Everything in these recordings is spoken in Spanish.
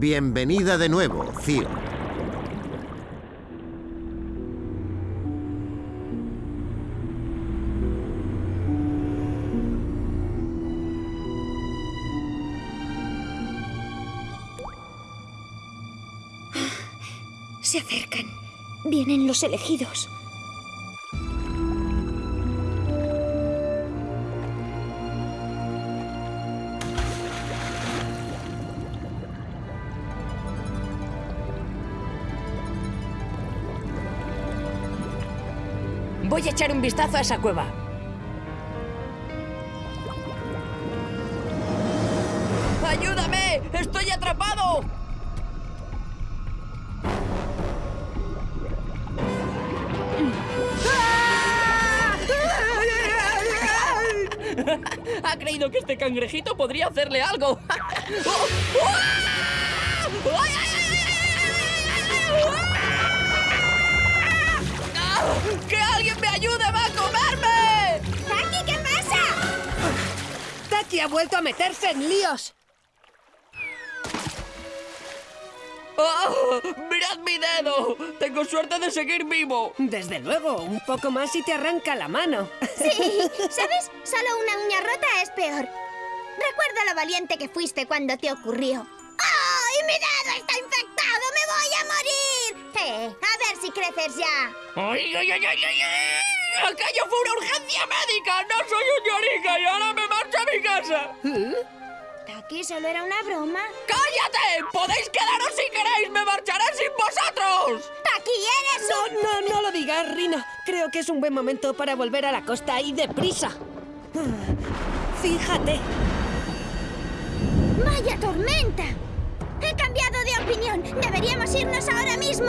Bienvenida de nuevo, Cío. Se acercan. Vienen los elegidos. Echar un vistazo a esa cueva. ¡Ayúdame! ¡Estoy atrapado! Ha creído que este cangrejito podría hacerle algo. ¡Oh! ¡Oh! ¡Ay, ay, ¡Que alguien me ayude! ¡Va a comerme! ¡Taki, qué pasa! Taki ha vuelto a meterse en líos. ¡Oh! ¡Mirad mi dedo! Tengo suerte de seguir vivo. Desde luego, un poco más y te arranca la mano. Sí, ¿sabes? Solo una uña rota es peor. Recuerda lo valiente que fuiste cuando te ocurrió. ¡Ay, mi dedo está infectado! ¡Me voy a morir! Eh, si creces ya. ¡Ay, ay, ay, ay, ay! ¡Aquello fue una urgencia médica! ¡No soy un llorica y ahora me marcho a mi casa! Taki, solo era una broma. ¡Cállate! ¡Podéis quedaros si queréis! ¡Me marcharé sin vosotros! Taki, eres un... No, no, no lo digas, Rina. Creo que es un buen momento para volver a la costa y deprisa. Ah, Fíjate. ¡Vaya tormenta! Deberíamos irnos ahora mismo.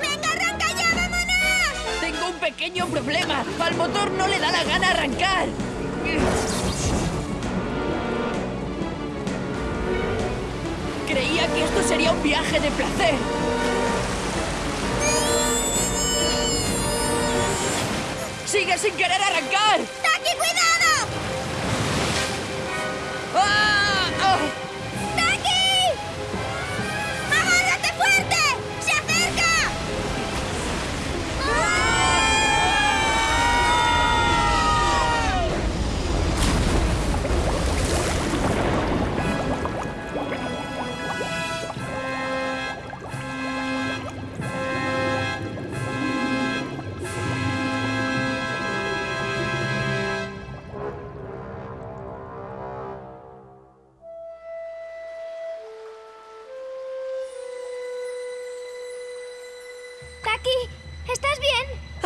¡Venga, arranca ya, vámonos! Tengo un pequeño problema. Al motor no le da la gana arrancar. Creía que esto sería un viaje de placer. Sin querer arrancar!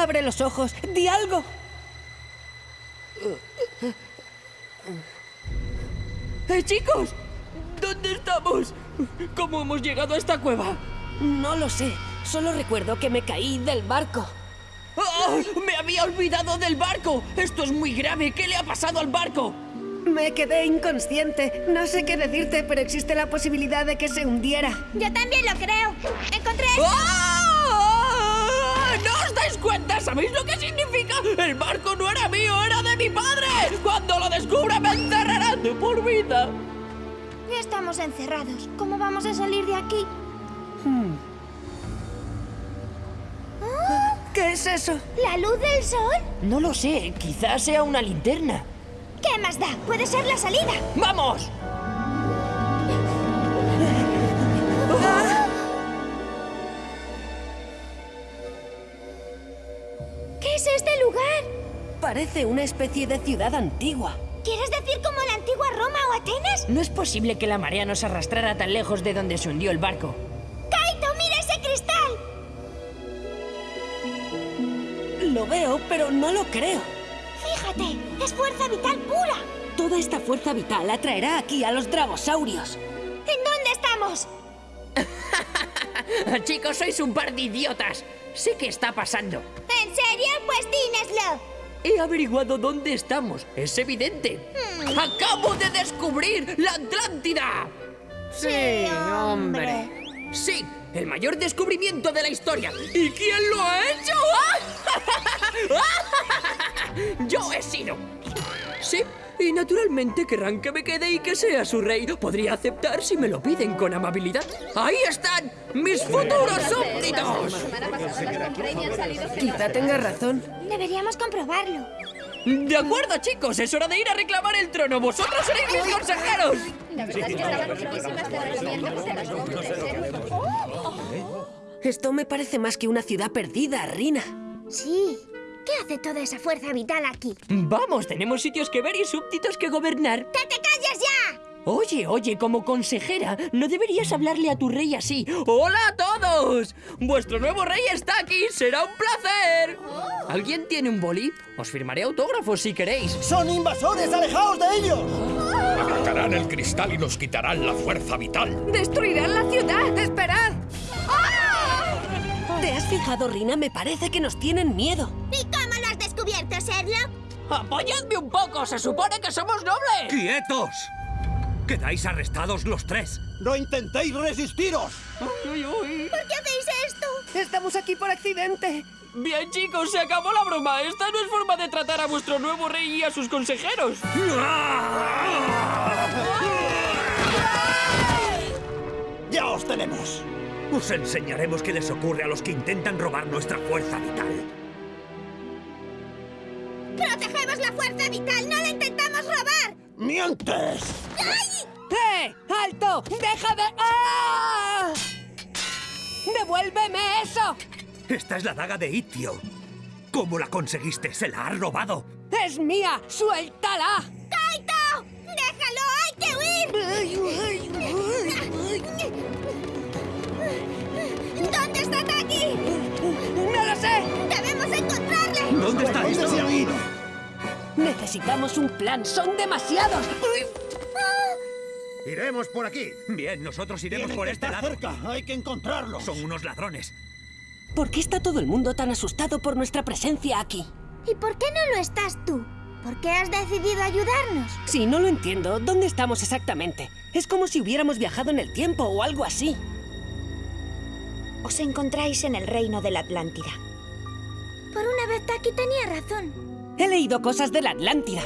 Abre los ojos. Di algo. ¡Eh, chicos! ¿Dónde estamos? ¿Cómo hemos llegado a esta cueva? No lo sé. Solo recuerdo que me caí del barco. ¡Ah! ¡Me había olvidado del barco! ¡Esto es muy grave! ¿Qué le ha pasado al barco? Me quedé inconsciente. No sé qué decirte, pero existe la posibilidad de que se hundiera. Yo también lo creo. Encontré... ¡Ah! ¿No os dais cuenta? ¿Sabéis lo que significa? El barco no era mío, era de mi padre. Cuando lo descubra me enterrarán de por vida. Ya estamos encerrados. ¿Cómo vamos a salir de aquí? ¿Qué es eso? ¿La luz del sol? No lo sé, quizás sea una linterna. ¿Qué más da? Puede ser la salida. ¡Vamos! Parece una especie de ciudad antigua. ¿Quieres decir como la antigua Roma o Atenas? No es posible que la marea nos arrastrara tan lejos de donde se hundió el barco. ¡Kaito, mira ese cristal! Lo veo, pero no lo creo. Fíjate, es fuerza vital pura. Toda esta fuerza vital atraerá aquí a los dragosaurios. ¿En dónde estamos? Chicos, sois un par de idiotas. Sé qué está pasando. ¿En serio? Pues dínoslo. He averiguado dónde estamos. Es evidente. ¡Acabo de descubrir la Atlántida! Sí, hombre. Sí, el mayor descubrimiento de la historia. ¿Y quién lo ha hecho? Yo he sido. Sí, y naturalmente querrán que me quede y que sea su rey. Podría aceptar si me lo piden con amabilidad. ¡Ahí están! ¡Mis futuros súbditos! Quizá tenga razón. Deberíamos comprobarlo. De acuerdo, chicos, es hora de ir a reclamar el trono. Vosotros seréis mis consejeros. Esto me parece más que una ciudad perdida, Rina. Sí. ¿Qué hace toda esa fuerza vital aquí? Vamos, tenemos sitios que ver y súbditos que gobernar. ¡Que te calles ya! Oye, oye, como consejera, no deberías hablarle a tu rey así. ¡Hola a todos! Vuestro nuevo rey está aquí, será un placer. ¿Alguien tiene un boli? Os firmaré autógrafos si queréis. ¡Son invasores! ¡Alejaos de ellos! Atacarán el cristal y nos quitarán la fuerza vital. ¡Destruirán la ciudad! ¡Esperad! ¿Te has fijado, Rina? Me parece que nos tienen miedo. ¿Y cómo lo has descubierto, Sherlock? ¡Apoyadme un poco! ¡Se supone que somos nobles! ¡Quietos! Quedáis arrestados los tres. ¡No intentéis resistiros! ¿Por qué hacéis esto? Estamos aquí por accidente. Bien, chicos, se acabó la broma. Esta no es forma de tratar a vuestro nuevo rey y a sus consejeros. ¡Ya os tenemos! Os enseñaremos qué les ocurre a los que intentan robar nuestra fuerza vital. ¡Protegemos la fuerza vital! ¡No la intentamos robar! ¡Mientes! ¡Ay! ¡Eh! ¡Alto! ¡Deja de... ¡Ah! ¡Devuélveme eso! Esta es la daga de Itio. ¿Cómo la conseguiste? ¿Se la has robado? ¡Es mía! ¡Suéltala! ¡Kaito! ¡Déjalo! ¡Hay que huir! ¿Dónde sé! ¡Debemos encontrarle! ¿Dónde está ¿Dónde se ido? Necesitamos un plan. ¡Son demasiados! Iremos por aquí. Bien, nosotros iremos Tienen por que este estar lado. cerca. Hay que encontrarlos. Son unos ladrones. ¿Por qué está todo el mundo tan asustado por nuestra presencia aquí? ¿Y por qué no lo estás tú? ¿Por qué has decidido ayudarnos? Sí, no lo entiendo. ¿Dónde estamos exactamente? Es como si hubiéramos viajado en el tiempo o algo así. Os encontráis en el reino de la Atlántida. Por una vez Taki tenía razón. He leído cosas de la Atlántida.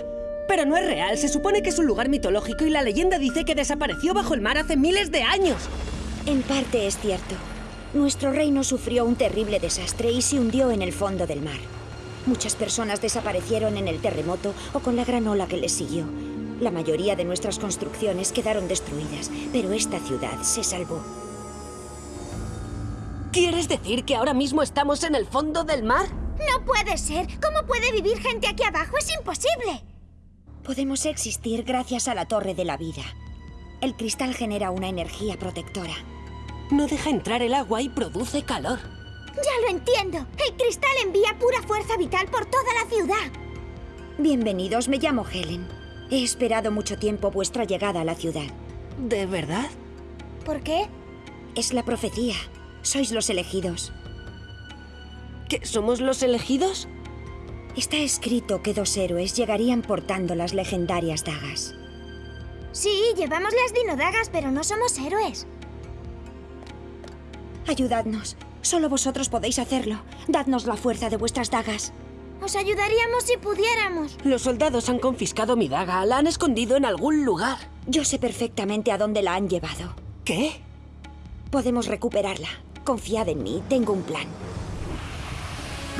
Pero no es real. Se supone que es un lugar mitológico y la leyenda dice que desapareció bajo el mar hace miles de años. En parte es cierto. Nuestro reino sufrió un terrible desastre y se hundió en el fondo del mar. Muchas personas desaparecieron en el terremoto o con la gran ola que les siguió. La mayoría de nuestras construcciones quedaron destruidas, pero esta ciudad se salvó. ¿Quieres decir que ahora mismo estamos en el fondo del mar? No puede ser. ¿Cómo puede vivir gente aquí abajo? Es imposible. Podemos existir gracias a la Torre de la Vida. El cristal genera una energía protectora. No deja entrar el agua y produce calor. Ya lo entiendo. El cristal envía pura fuerza vital por toda la ciudad. Bienvenidos, me llamo Helen. He esperado mucho tiempo vuestra llegada a la ciudad. ¿De verdad? ¿Por qué? Es la profecía. Sois los elegidos. ¿Que somos los elegidos? Está escrito que dos héroes llegarían portando las legendarias dagas. Sí, llevamos las dinodagas, pero no somos héroes. Ayudadnos. Solo vosotros podéis hacerlo. Dadnos la fuerza de vuestras dagas. Os ayudaríamos si pudiéramos. Los soldados han confiscado mi daga. La han escondido en algún lugar. Yo sé perfectamente a dónde la han llevado. ¿Qué? Podemos recuperarla. Confiad en mí, tengo un plan.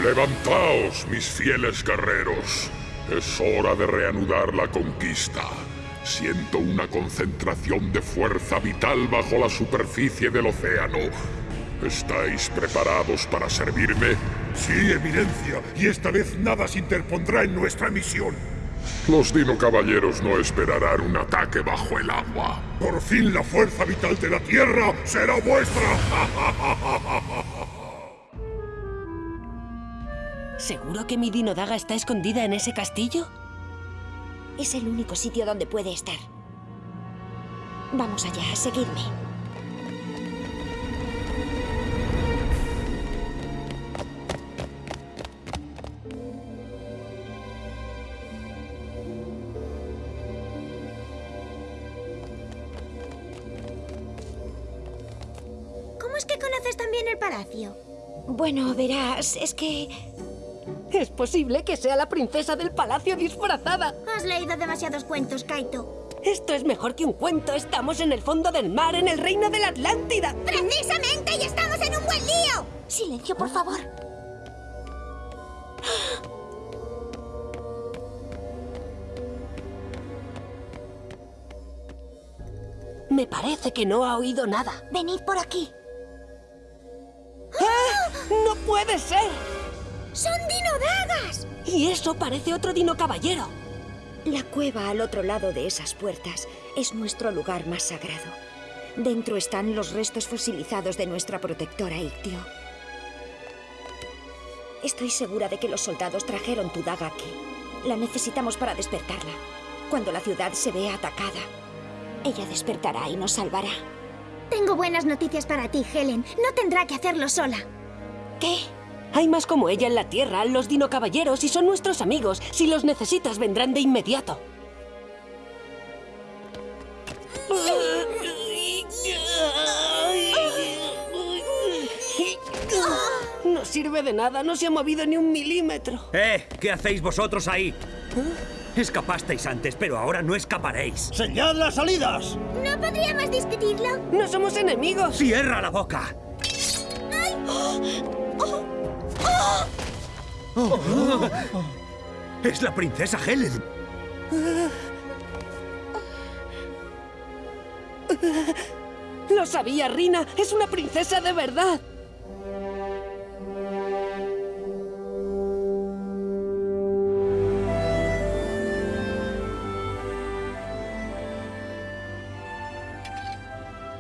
Levantaos, mis fieles guerreros. Es hora de reanudar la conquista. Siento una concentración de fuerza vital bajo la superficie del océano. ¿Estáis preparados para servirme? Sí, Eminencia, y esta vez nada se interpondrá en nuestra misión. Los Dino Caballeros no esperarán un ataque bajo el agua. Por fin la fuerza vital de la Tierra será vuestra. ¿Seguro que mi dinodaga está escondida en ese castillo? Es el único sitio donde puede estar. Vamos allá, seguidme. ¿Cómo es que conoces también el palacio? Bueno, verás, es que... Es posible que sea la princesa del palacio disfrazada. Has leído demasiados cuentos, Kaito. Esto es mejor que un cuento. Estamos en el fondo del mar, en el reino de la Atlántida. ¡Precisamente! ¡Y estamos en un buen lío! Silencio, por favor. Me parece que no ha oído nada. Venid por aquí. ¡Ah! ¡No puede ser! ¡Son dinodagas! Y eso parece otro dino caballero. La cueva al otro lado de esas puertas es nuestro lugar más sagrado. Dentro están los restos fosilizados de nuestra protectora Ictio. Estoy segura de que los soldados trajeron tu daga aquí. La necesitamos para despertarla. Cuando la ciudad se vea atacada, ella despertará y nos salvará. Tengo buenas noticias para ti, Helen. No tendrá que hacerlo sola. ¿Qué? Hay más como ella en la Tierra, los dino caballeros, y son nuestros amigos. Si los necesitas, vendrán de inmediato. No sirve de nada, no se ha movido ni un milímetro. ¡Eh! ¿Qué hacéis vosotros ahí? Escapasteis antes, pero ahora no escaparéis. ¡Señad las salidas! ¿No podríamos discutirlo? No somos enemigos. ¡Cierra la boca! ¡Es la princesa Helen! Lo sabía, Rina. Es una princesa de verdad.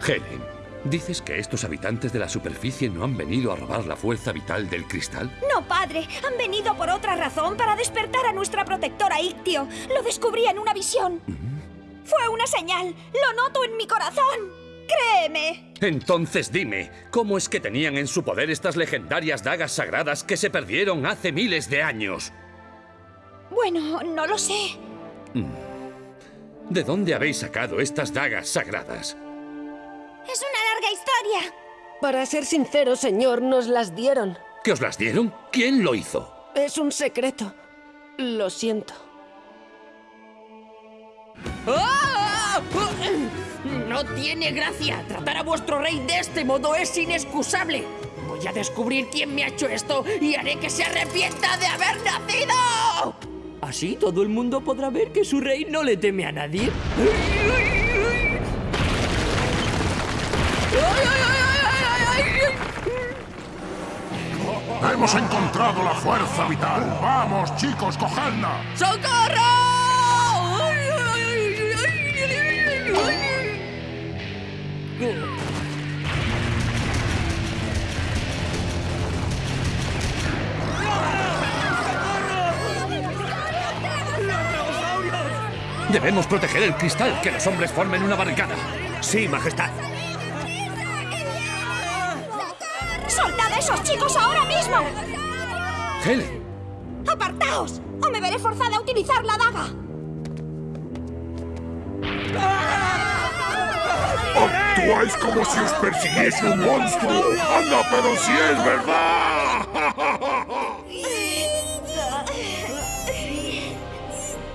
Helen, ¿dices que estos habitantes de la superficie no han venido a robar la fuerza vital del cristal? No, padre. Han venido por otra razón, para despertar a nuestra protectora Ictio. Lo descubrí en una visión. Fue una señal. Lo noto en mi corazón. Créeme. Entonces dime, ¿cómo es que tenían en su poder estas legendarias dagas sagradas que se perdieron hace miles de años? Bueno, no lo sé. ¿De dónde habéis sacado estas dagas sagradas? Es una larga historia. Para ser sincero, señor, nos las dieron. ¿Que os las dieron? ¿Quién lo hizo? Es un secreto. Lo siento. No tiene gracia. Tratar a vuestro rey de este modo es inexcusable. Voy a descubrir quién me ha hecho esto y haré que se arrepienta de haber nacido. Así todo el mundo podrá ver que su rey no le teme a nadie. Hemos encontrado la fuerza vital. Vamos, chicos, cogedla. ¡Socorro! Debemos proteger el cristal, que los hombres formen una barricada. Sí, majestad. ¡Soltad a esos chicos ahora mismo! Helen, ¡Apartaos! ¡O me veré forzada a utilizar la daga! Actuáis como si os persiguiese un monstruo. ¡Anda, pero si es verdad!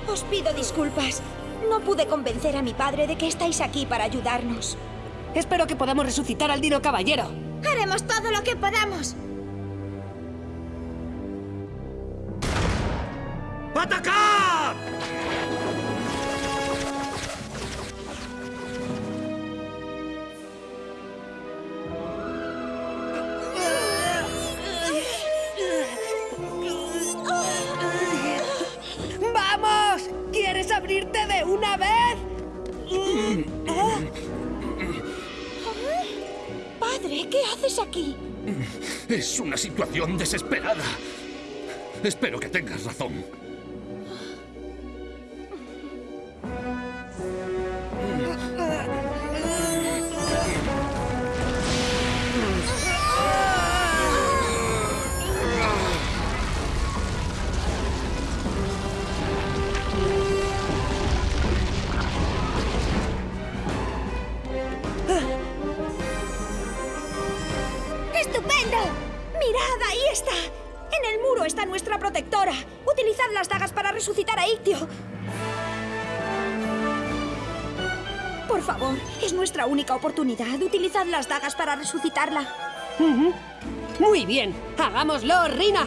Os pido disculpas. No pude convencer a mi padre de que estáis aquí para ayudarnos. Espero que podamos resucitar al Dino Caballero. Haremos todo lo que podamos. Es una situación desesperada. Espero que tengas razón. Resucitar a Ictio. Por favor, es nuestra única oportunidad. Utilizad las dagas para resucitarla. Ujú. Muy bien, hagámoslo, Rina.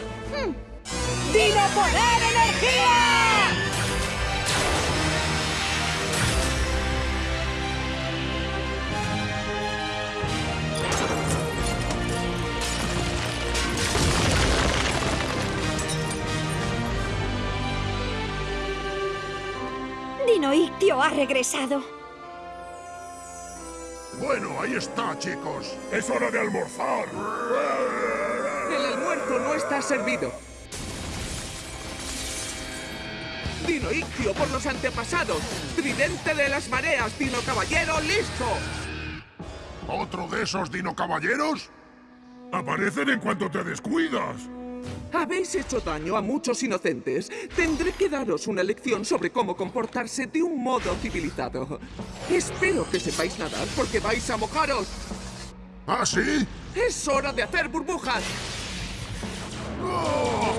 ¡Dino Poder Energía! Dino Ictio ha regresado. Bueno, ahí está, chicos. Es hora de almorzar. El almuerzo no está servido. Dino Ictio por los antepasados. Tridente de las mareas, Dino Caballero, listo. ¿Otro de esos dino caballeros? Aparecen en cuanto te descuidas. Habéis hecho daño a muchos inocentes. Tendré que daros una lección sobre cómo comportarse de un modo civilizado. Espero que sepáis nadar porque vais a mojaros. ¿Ah, sí? Es hora de hacer burbujas. No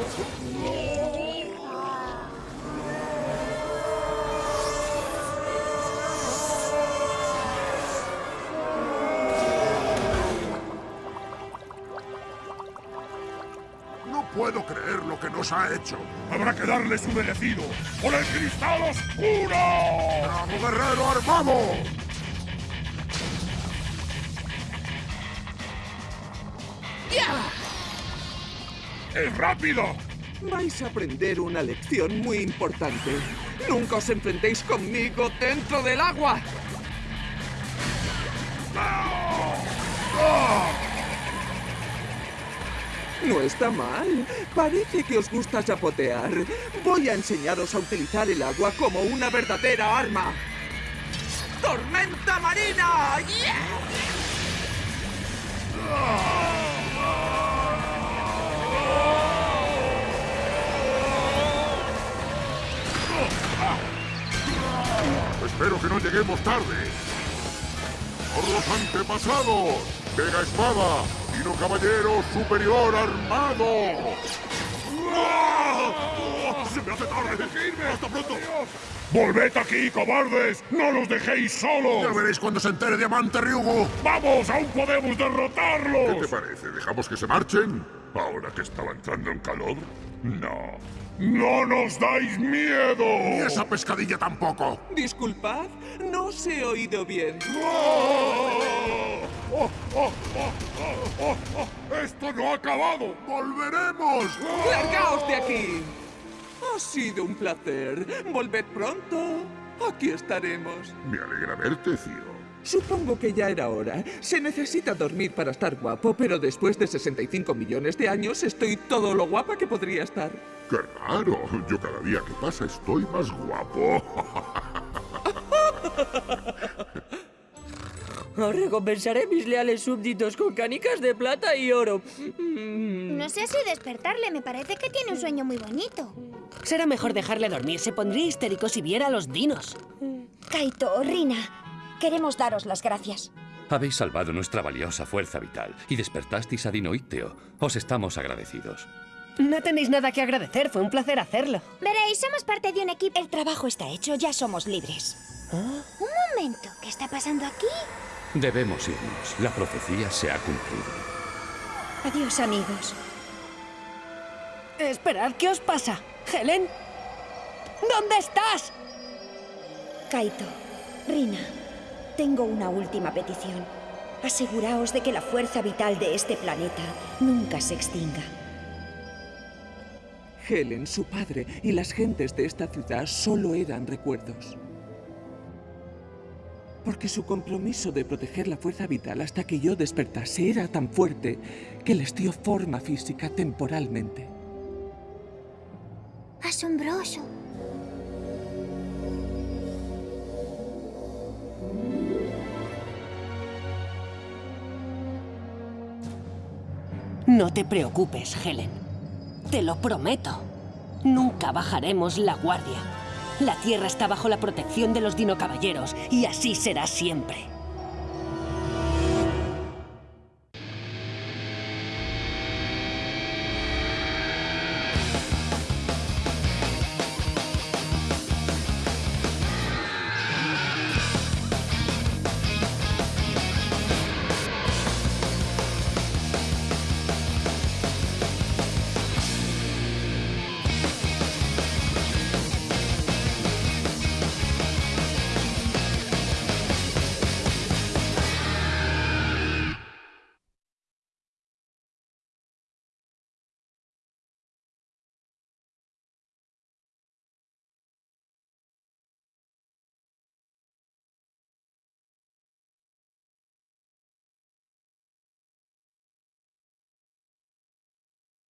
puedo creer lo que nos ha hecho. Habrá que darle su merecido. ¡Por el cristal oscuro! ¡Bravo, guerrero armado! ¡Ya! ¡Es rápido! Vais a aprender una lección muy importante. Nunca os enfrentéis conmigo dentro del agua. No está mal. Parece que os gusta chapotear. Voy a enseñaros a utilizar el agua como una verdadera arma. ¡Tormenta marina! Espero que no lleguemos tarde. Por los antepasados. Vega Espada. Dino Caballero Superior Armado. ¡Ah! ¡Se me hace tarde! ¡Hasta pronto! ¡Volved aquí, cobardes! ¡No los dejéis solos! Ya veréis cuando se entere Diamante Ryugu. ¡Vamos! ¡Aún podemos derrotarlos! ¿Qué te parece? ¿Dejamos que se marchen? ¿Ahora que estaba entrando en calor? No. ¡No nos dais miedo! Ni esa pescadilla tampoco. Disculpad, no os he oído bien. ¡Oh! ¡Oh, oh, oh, oh, oh! ¡Esto no ha acabado! ¡Volveremos! ¡Largaos de aquí! Ha sido un placer. Volved pronto. Aquí estaremos. Me alegra verte, Ciro. Supongo que ya era hora. Se necesita dormir para estar guapo, pero después de 65 millones de años estoy todo lo guapa que podría estar. ¡Qué raro! Yo cada día que pasa estoy más guapo. Os recompensaré mis leales súbditos con canicas de plata y oro. No sé si despertarle, me parece que tiene un sueño muy bonito. Será mejor dejarle dormir. Se pondría histérico si viera a los dinos. Kaito, Rina, queremos daros las gracias. Habéis salvado nuestra valiosa fuerza vital y despertasteis a Dino Icteo. Os estamos agradecidos. No tenéis nada que agradecer. Fue un placer hacerlo. Veréis, somos parte de un equipo. El trabajo está hecho, ya somos libres. Un momento, ¿qué está pasando aquí? Debemos irnos. La profecía se ha cumplido. Adiós, amigos. Esperad, ¿qué os pasa? ¿Helen? ¿Dónde estás? Kaito, Rina, tengo una última petición. Aseguraos de que la fuerza vital de este planeta nunca se extinga. Helen, su padre y las gentes de esta ciudad solo eran recuerdos. Porque su compromiso de proteger la fuerza vital hasta que yo despertase era tan fuerte que les dio forma física temporalmente. Asombroso. No te preocupes, Helen. Te lo prometo. Nunca bajaremos la guardia. La Tierra está bajo la protección de los dinocaballeros y así será siempre.